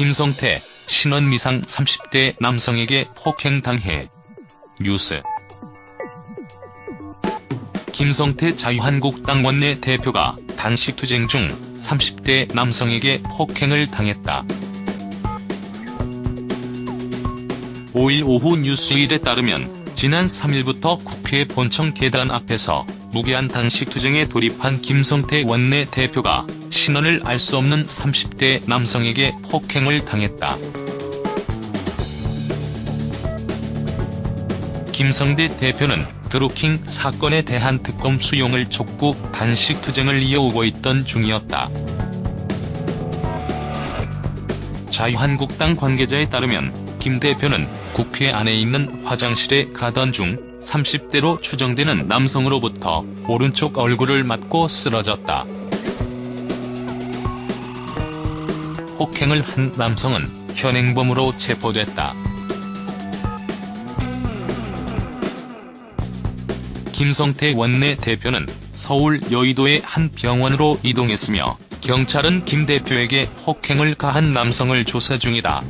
김성태, 신원미상 30대 남성에게 폭행당해. 뉴스 김성태 자유한국당 원내 대표가 단식 투쟁 중 30대 남성에게 폭행을 당했다. 5일 오후 뉴스일에 따르면 지난 3일부터 국회 본청 계단 앞에서 무기한 단식 투쟁에 돌입한 김성태 원내 대표가 신원을 알 수 없는 30대 남성에게 폭행을 당했다. 김성대 대표는 드루킹 사건에 대한 특검 수용을 촉구 단식 투쟁을 이어오고 있던 중이었다. 자유한국당 관계자에 따르면 김 대표는 국회 안에 있는 화장실에 가던 중 30대로 추정되는 남성으로부터 오른쪽 얼굴을 맞고 쓰러졌다. 폭행을 한 남성은 현행범으로 체포됐다. 김성태 원내 대표는 서울 여의도의 한 병원으로 이동했으며 경찰은 김 대표에게 폭행을 가한 남성을 조사 중이다.